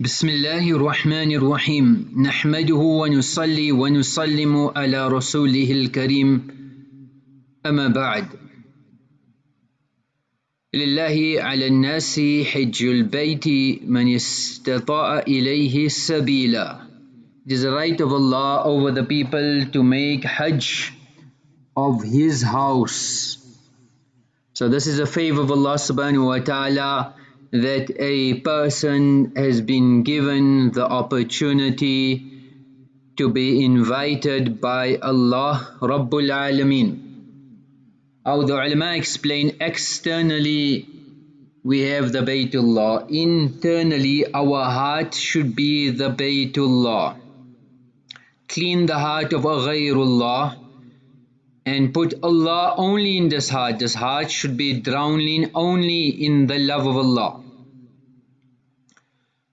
بسم الله الرحمن الرحيم نحمده ونصلي ونسلم على رسوله الكريم أما بعد لله على الناس حج البيت من استطاع إليه سبيلا It is the right of Allah over the people to make Hajj of His house. So this is a favor of Allah subhanahu wa ta'ala. That a person has been given the opportunity to be invited by Allah Rabbul Alameen. How the ulama explain externally we have the Baytullah, internally our heart should be the Baytullah. Clean the heart of a ghayrullah and put Allah only in this heart. This heart should be drowning only in the love of Allah.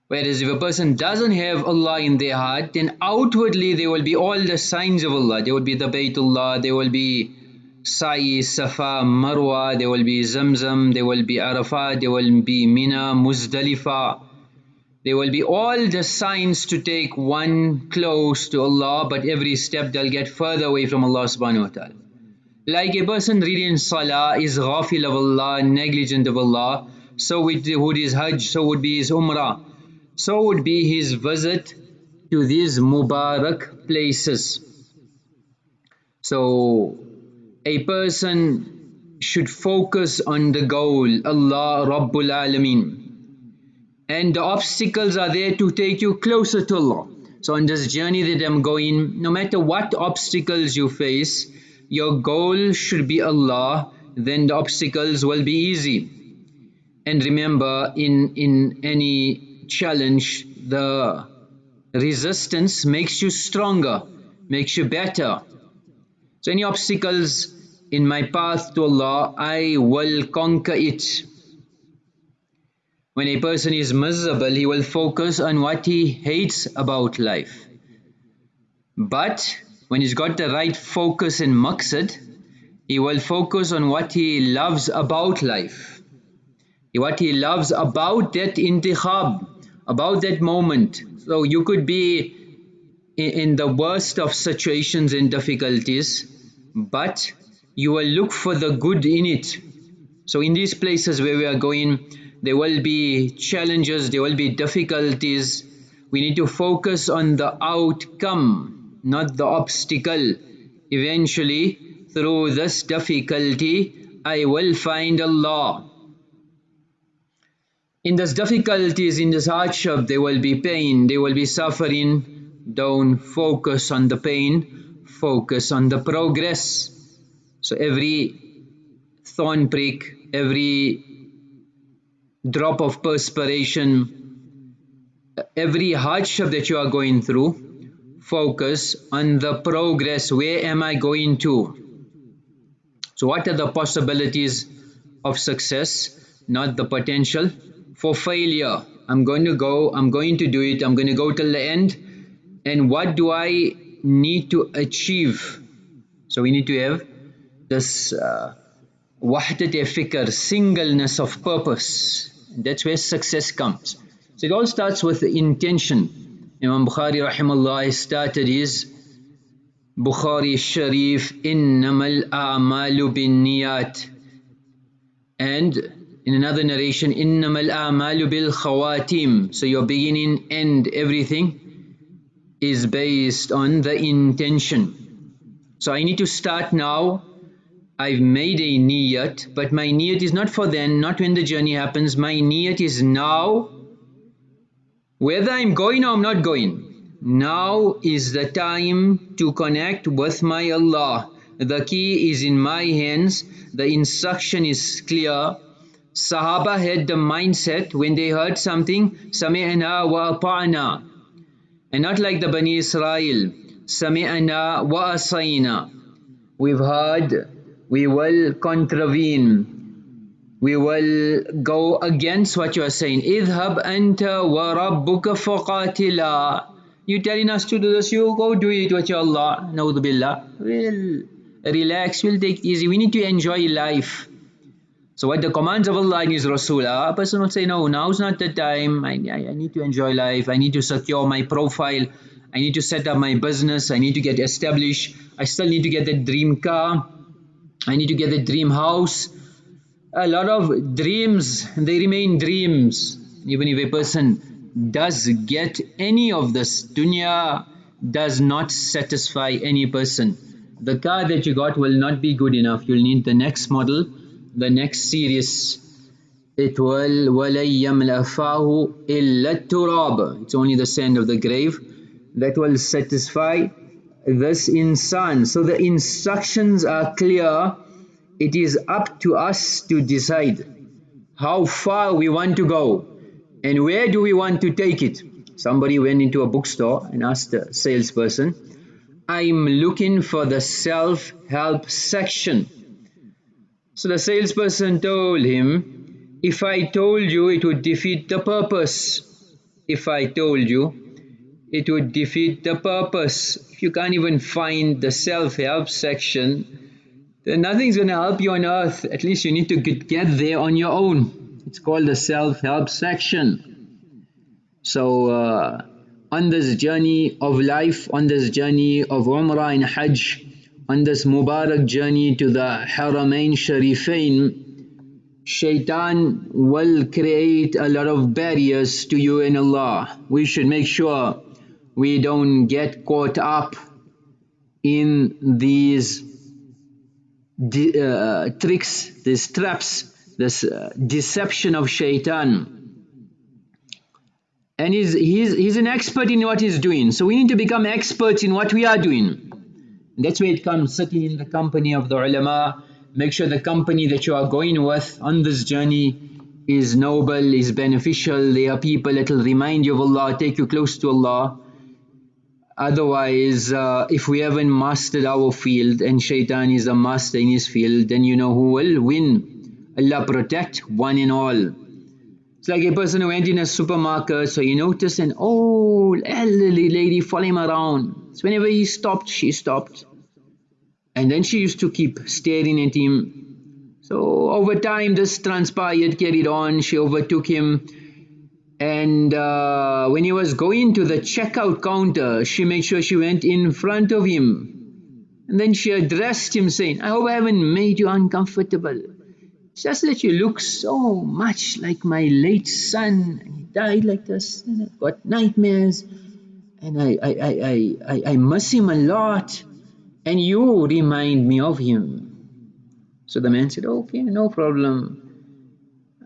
Whereas if a person doesn't have Allah in their heart, then outwardly there will be all the signs of Allah. There will be the Baytullah, there will be Sa'i, Safa, Marwa, there will be Zamzam, there will be Arafat, there will be Mina, Muzdalifah. There will be all the signs to take one close to Allah, but every step they'll get further away from Allah subhanahu wa ta'ala. Like a person reading Salah is ghafil of Allah, negligent of Allah, so would his Hajj, so would be his Umrah, so would be his visit to these Mubarak places. So a person should focus on the goal, Allah Rabbul Alameen and the obstacles are there to take you closer to Allah. So on this journey that I'm going, no matter what obstacles you face, your goal should be Allah, then the obstacles will be easy. And remember, in, in any challenge, the resistance makes you stronger, makes you better. So any obstacles in my path to Allah, I will conquer it. When a person is miserable, he will focus on what he hates about life. But when he's got the right focus and maqsad, he will focus on what he loves about life. What he loves about that intikhab, about that moment. So you could be in the worst of situations and difficulties, but you will look for the good in it. So in these places where we are going, there will be challenges, there will be difficulties. We need to focus on the outcome, not the obstacle. Eventually, through this difficulty, I will find Allah. In this difficulties, in this hardship, there will be pain, there will be suffering. Don't focus on the pain, focus on the progress. So every thorn prick, every drop of perspiration, every hardship that you are going through, focus on the progress. Where am I going to? So what are the possibilities of success, not the potential for failure? I'm going to go, I'm going to do it, I'm going to go till the end. And what do I need to achieve? So we need to have this uh, wahdat fikr, singleness of purpose. That's where success comes. So it all starts with the intention. Imam Bukhari rahimahullah started his Bukhari Sharif innamal a'malu bin niyat and in another narration innamal a'malu bil khawatim so your beginning end everything is based on the intention so I need to start now I've made a niyat, but my niyat is not for then, not when the journey happens. My niyat is now, whether I'm going or I'm not going. Now is the time to connect with my Allah. The key is in my hands. The instruction is clear. Sahaba had the mindset when they heard something, Sami'na wa ata'na. And not like the Bani Israel, Sami'na wa asayna. We've heard we will contravene. We will go against what you are saying. Idhab anta wa rabbuka faqatila. You telling us to do this you go do it with your Allah. Na'udhu we'll relax we'll take easy. We need to enjoy life. So what the commands of Allah and His Rasul a person will say, no, now's not the time, I, I, I need to enjoy life, I need to secure my profile, I need to set up my business, I need to get established, I still need to get the dream car, I need to get the dream house. A lot of dreams, they remain dreams. Even if a person does get any of this, dunya does not satisfy any person. The car that you got will not be good enough. You'll need the next model the next series it will وَلَن يَمْلَأَ فَاهُ إِلَّا التُّرَابِ It's only the sand of the grave that will satisfy this in insan. So the instructions are clear. It is up to us to decide how far we want to go and where do we want to take it. Somebody went into a bookstore and asked the salesperson, I'm looking for the self-help section so the salesperson told him, if I told you it would defeat the purpose. If I told you it would defeat the purpose. If you can't even find the self-help section, then nothing's going to help you on earth. At least you need to get, there on your own. It's called the self-help section. So uh, on this journey of life, on this journey of Umrah and Hajj, on this Mubarak journey to the Haramain Sharifain, Shaitan will create a lot of barriers to you and Allah. We should make sure we don't get caught up in these uh, tricks, these traps, this uh, deception of Shaitan. And he's, he's, he's an expert in what he's doing. So we need to become experts in what we are doing. That's where it comes sitting in the company of the ulama. Make sure the company that you are going with on this journey is noble, is beneficial. They are people that will remind you of Allah, take you close to Allah. Otherwise, uh, if we haven't mastered our field and shaitan is a master in his field, then you know who will win. Allah protect one and all. It's like a person who went in a supermarket, so he noticed an old elderly lady following him around. So whenever he stopped, she stopped. And then she used to keep staring at him. So over time this transpired, carried on, she overtook him. And uh, when he was going to the checkout counter, she made sure she went in front of him. And then she addressed him saying, I hope I haven't made you uncomfortable just that you look so much like my late son and he died like this and I've got nightmares and I, I, I, I, I miss him a lot and you remind me of him. So the man said, okay, no problem.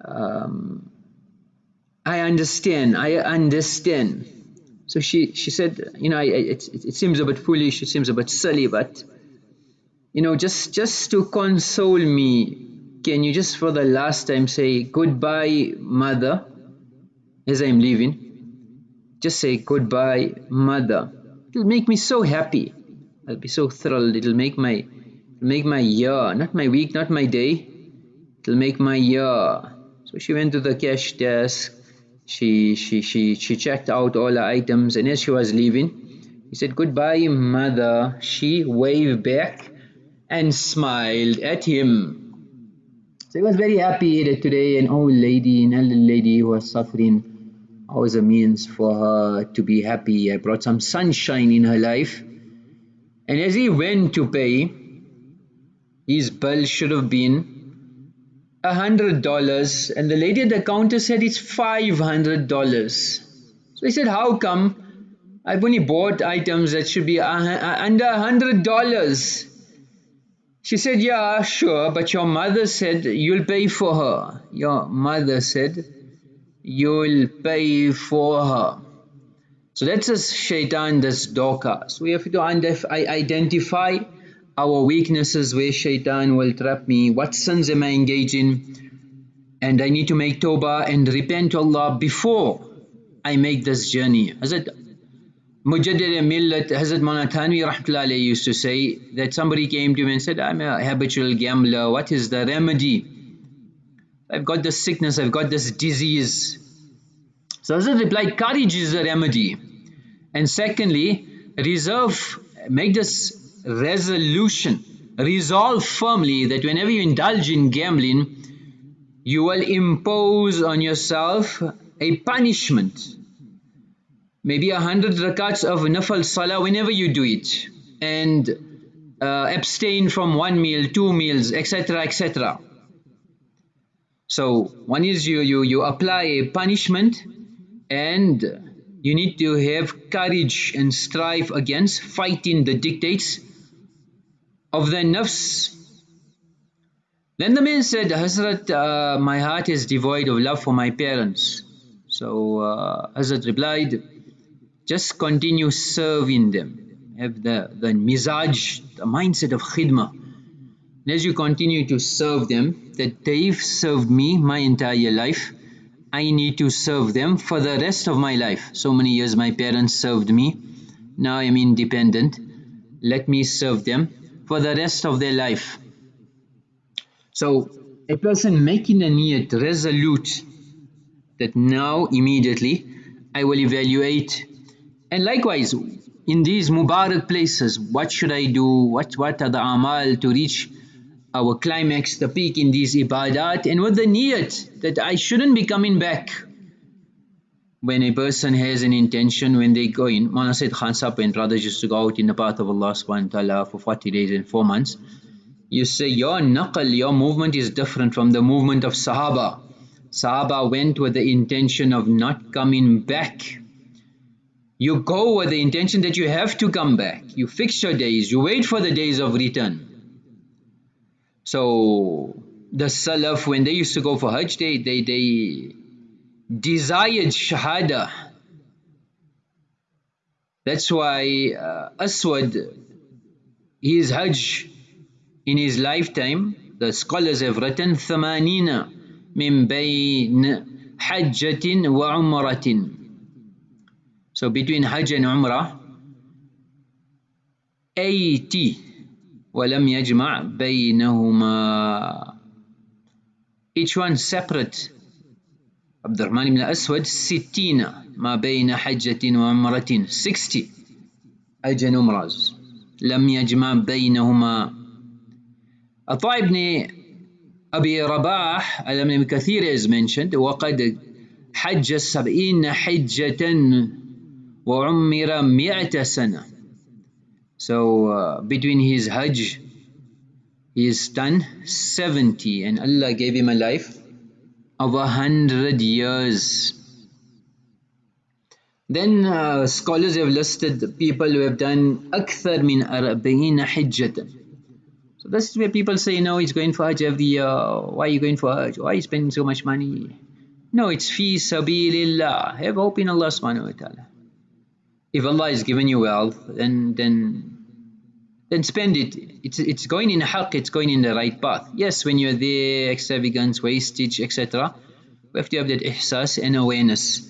Um, I understand, I understand. So she, she said, you know, it, it, it seems a bit foolish, it seems a bit silly, but, you know, just, just to console me, can you just for the last time say goodbye mother as I'm leaving? Just say goodbye mother. It'll make me so happy. I'll be so thrilled. It'll make my make my year not my week not my day. It'll make my year. So she went to the cash desk she she she she checked out all the items and as she was leaving he said goodbye mother she waved back and smiled at him so he was very happy that today an old lady, an elderly lady who was suffering. Was a means for her to be happy. I brought some sunshine in her life. And as he went to pay, his bill should have been a hundred dollars and the lady at the counter said it's five hundred dollars. So he said, how come I've only bought items that should be under a hundred dollars? She said, yeah, sure, but your mother said you'll pay for her. Your mother said you'll pay for her. So that's a shaitan, that's. So we have to identify our weaknesses where shaitan will trap me, what sins am I engaging, and I need to make tawbah and repent to Allah before I make this journey. Hazrat Mujaddid Millat Hazrat Maulana Thanvi used to say that somebody came to him and said, I'm a habitual gambler, what is the remedy? I've got this sickness, I've got this disease. So Hazrat replied, courage is the remedy. And secondly, reserve, make this resolution, resolve firmly that whenever you indulge in gambling, you will impose on yourself a punishment. Maybe a hundred rakats of nafal salah whenever you do it and uh, abstain from one meal, two meals, etc. etc. So one is you, you, you apply a punishment and you need to have courage and strive against fighting the dictates of the nafs. Then the man said, Hazrat, uh, my heart is devoid of love for my parents. So uh, Hazrat replied, just continue serving them. Have the, the mizaj, the mindset of khidmah. And as you continue to serve them, that they've served me my entire life, I need to serve them for the rest of my life. So many years my parents served me. Now I'm independent. Let me serve them for the rest of their life. So a person making a niyat resolute that now immediately I will evaluate. And likewise in these Mubarak places what should I do? What what are the amal to reach our climax the peak in these ibadat? And with the niyat that I shouldn't be coming back when a person has an intention when they go in Maulana Saeed Khan when brothers used to go out in the path of Allah subhanahu wa ta'ala for 40 days and 4 months you say your naqal, your movement is different from the movement of Sahaba. Sahaba went with the intention of not coming back. You go with the intention that you have to come back. You fix your days, you wait for the days of return. So the Salaf, when they used to go for Hajj, they, they, they desired Shahada. That's why uh, Aswad, his Hajj in his lifetime the scholars have written ثمانين من بين حجة وعمرة so between Hajj and Umrah 80 ولم يجمع بينهما each one separate عبد الرحمن بن الأسود ستين ما بين حجة وعمرة 60 حج and Umrahs لم يجمع بينهما. عطاء بن أبي رباح على ابن كثير is mentioned وقد حج السبعين حجة وعمر مئة سنة. So uh, between his hajj he is done 70 and Allah gave him a life. of a hundred years then uh, scholars have listed people who have done أكثر من أربعين حجة So this is where people say, no, he's going for Hajj every year. Why are you going for Hajj? Why are you spending so much money? No, it's fi sabilillah. Have hope in Allah subhanahu wa ta'ala. If Allah has given you wealth, then then then spend it. It's, it's going in haqq, it's going in the right path. Yes, when you're there, extravagance, wastage, etc., we have to have that ihsas and awareness.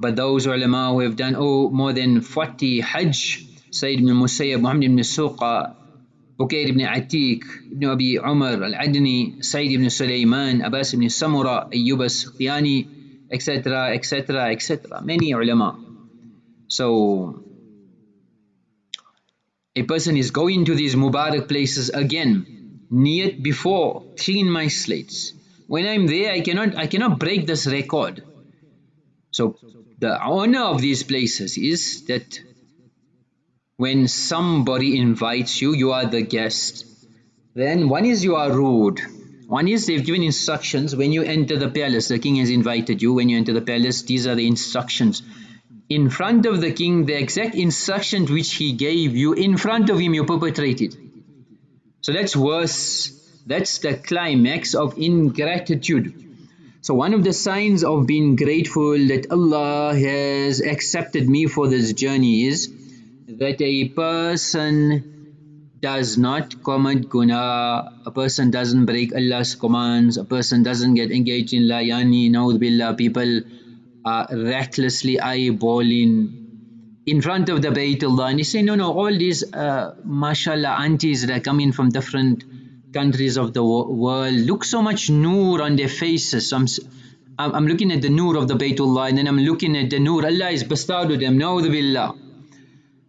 But those ulama who have done oh, more than 40 hajj, Sayyid ibn Musayyab, Muhammad ibn Suqa, Bukair ibn Atiq, ibn Abi Umar al-Adni, Sayyid ibn Sulaiman, Abbas ibn Samura, Ayyub Qiyani, etc., etc., etc. Many ulama. So a person is going to these Mubarak places again niyat before clean my slates when I'm there I cannot I cannot break this record so the honor of these places is that when somebody invites you, you are the guest. Then one is you are rude. One is they've given instructions when you enter the palace. The king has invited you. When you enter the palace, these are the instructions. In front of the king, the exact instructions which he gave you, in front of him you perpetrated. So that's worse. That's the climax of ingratitude. So one of the signs of being grateful that Allah has accepted me for this journey is that a person does not commit guna, a person doesn't break Allah's commands, a person doesn't get engaged in layani, billah, people are recklessly eyeballing in front of the Baytullah and you say no no all these uh, mashallah aunties that are coming from different countries of the world look so much noor on their faces so I'm, I'm looking at the noor of the Baytullah and then I'm looking at the noor Allah is bestowed with them, the billah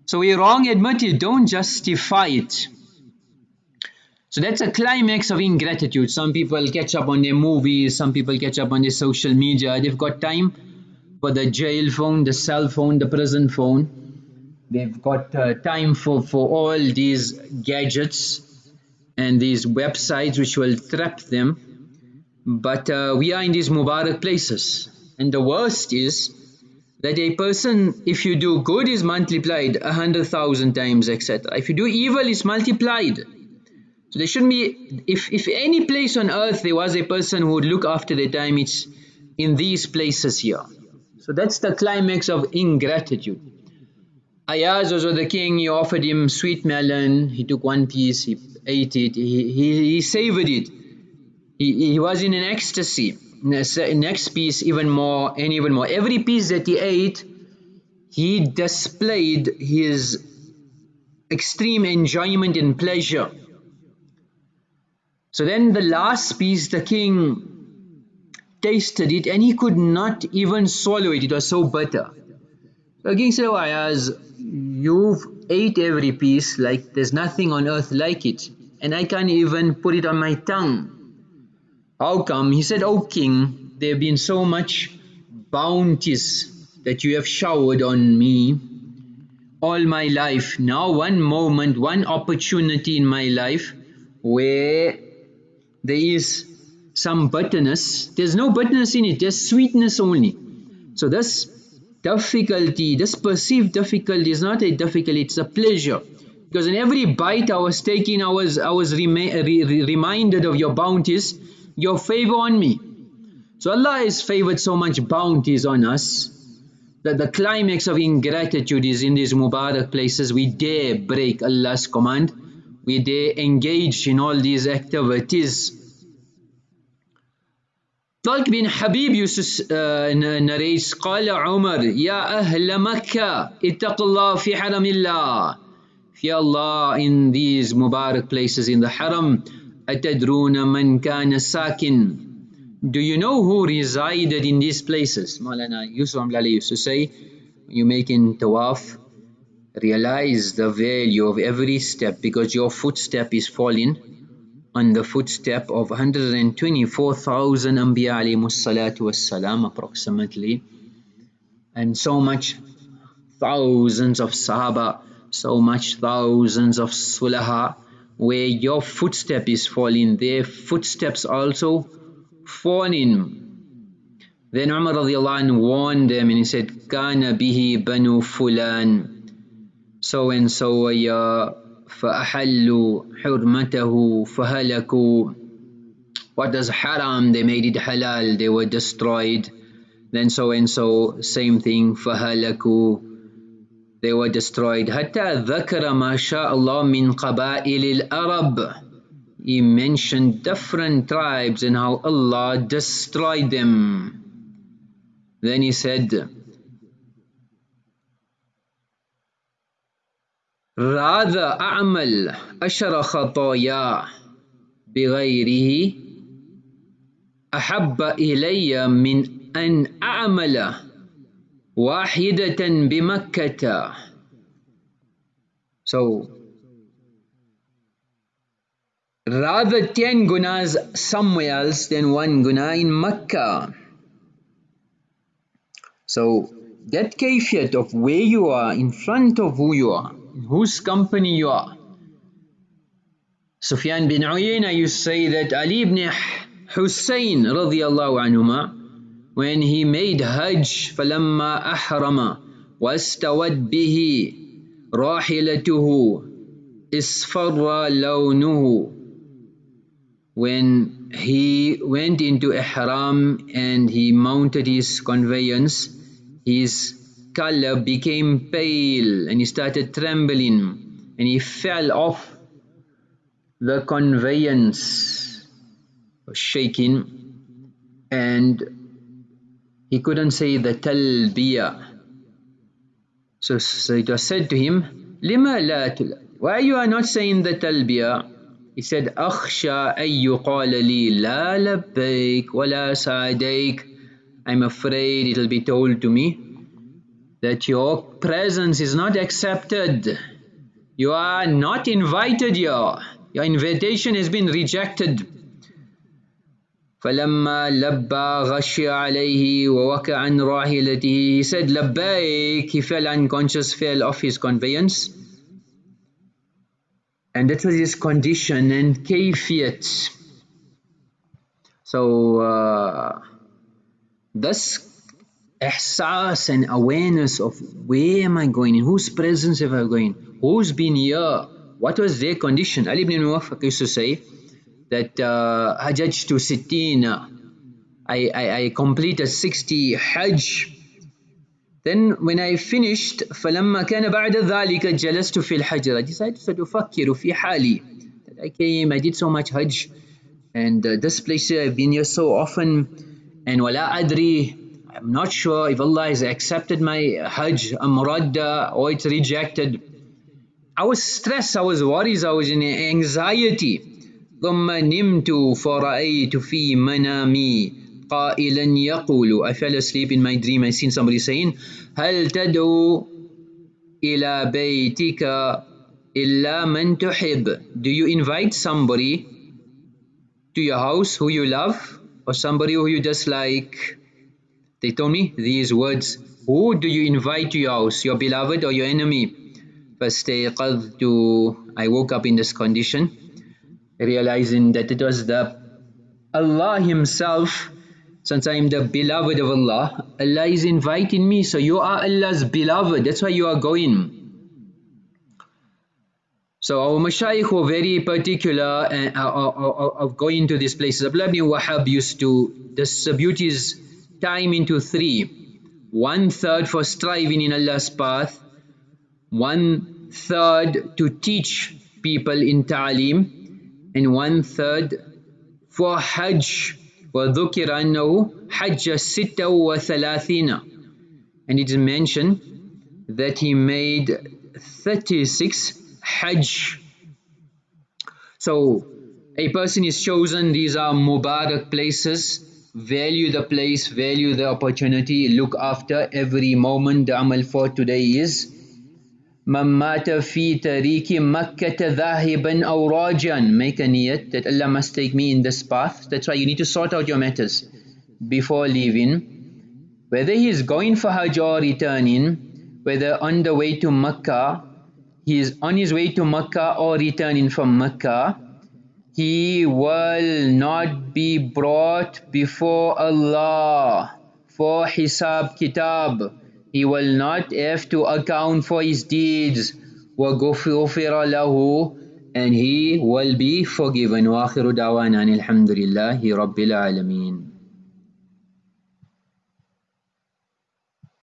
so we're wrong admit it, don't justify it. So that's a climax of ingratitude. Some people catch up on their movies, some people catch up on their social media. They've got time for the jail phone, the cell phone, the prison phone. They've got uh, time for, for all these gadgets and these websites which will trap them. But uh, we are in these Mubarak places. And the worst is that a person, if you do good, is multiplied a hundred thousand times, etc. If you do evil, it's multiplied. So there shouldn't be, if, if any place on earth there was a person who would look after their time, it's in these places here. So that's the climax of ingratitude. Ayaz was the king, he offered him sweet melon, he took one piece, he ate it, he, he, he savored it. He, he was in an ecstasy. Next piece even more and even more. Every piece that he ate, he displayed his extreme enjoyment and pleasure. So then the last piece, the king tasted it and he could not even swallow it. It was so bitter. King said, oh Ayaz, you've ate every piece like there's nothing on earth like it. And I can't even put it on my tongue. How come? He said, oh king, there have been so much bounties that you have showered on me all my life. Now one moment, one opportunity in my life where there is some bitterness. There's no bitterness in it, there's sweetness only. So this difficulty, this perceived difficulty is not a difficulty, it's a pleasure. Because in every bite I was taking, I was, I was re re reminded of your bounties, your favor on me. So Allah has favored so much bounties on us that the climax of ingratitude is in these Mubarak places. We dare break Allah's command we dare engage in all these activities. طلق used to uh, narrate قال عمر يا أهل مكة اتقوا الله في حرم الله Fear Allah in these Mubarak places in the Haram أتدرون من كان ساكن Do you know who resided in these places? Maulana Yusuf Amlali used to say you making tawaf realize the value of every step because your footstep is falling on the footstep of 124,000 Anbiya alayhi wassalam approximately and so much thousands of Sahaba, so much thousands of Sulaha where your footstep is falling, their footsteps also falling. Then Umar radiallahu warned them and he said, Kana bihi banu fulan, so and so were your فأحلوا حرمته فهلكوا what does haram they made it halal they were destroyed then so and so same thing فهلكوا they were destroyed حتى ذكر ما شاء الله من قبائل الأرب he mentioned different tribes and how Allah destroyed them then he said rather أعمل أشر خطايا بغيره أحب إلي من أن أعمل واحدة بمكة So rather 10 gunas somewhere else than one guna in Mecca. So that kayfiyat of where you are in front of who you are whose company you are. Sufyan bin Uyayna used to say that Ali ibn Hussein radiallahu anhuma when he made Hajj فلما أحرم واستوت به راحلته اصفر لونه when he went into ihram and he mounted his conveyance his color became pale and he started trembling and he fell off the conveyance was shaking and he couldn't say the talbiya so, so it was said to him lima la why you are not saying the talbiya he said أخشى أن يقال لي لا لبيك ولا سعديك I'm afraid it'll be told to me that your presence is not accepted. You are not invited here. your invitation has been rejected فلما لبى غشي عليه ووقع عن راحلته he said لبيك he fell unconscious fell off his conveyance and that was his condition and kayfiyat so uh, this ihsas and awareness of where am I going in whose presence am I going who's been here what was their condition Ali ibn Muwaffaq used to say that uh, Hajj to Sittina. I, I, I completed 60 Hajj. Then when I finished فلما كان بعد ذلك جلست في الحجر I decided to أفكر في حالي that I came I did so much Hajj and uh, this place I've been here so often and ولا أدري I'm not sure if Allah has accepted my Hajj amradda or it's rejected I was stressed I was worried I was in anxiety ثم نمت فرأيت في منامي قائلا يقول I fell asleep in my dream I seen somebody saying هل تدعو إلى بيتك إلا من تحب Do you invite somebody to your house who you love or somebody who you dislike They told me these words Who do you invite to your house your beloved or your enemy فاستيقظت I woke up in this condition realizing that it was the Allah Himself, since I am the beloved of Allah, Allah is inviting me, so you are Allah's beloved, that's why you are going. So our mashayikh were very particular uh, uh, uh, of going to these places. Abdullah ibn Wahab used to distribute his time into three. One third for striving in Allah's path, one third to teach people in ta'aleem, and one third for Hajj وذكر أنه حج ستة وثلاثين and it is mentioned that he made 36 Hajj so a person is chosen these are Mubarak places value the place value the opportunity look after every moment the amal for today is من مات في طريق مكة ذاهبا أو راجعا make a niyat that Allah must take me in this path that's why you need to sort out your matters before leaving whether he is going for Hajj or returning whether on the way to Makkah he is on his way to Makkah or returning from Makkah he will not be brought before Allah for Hisab Kitab he will not have to account for his deeds وغفر له and he will be forgiven وآخر دعوانا الحمد لله رب العالمين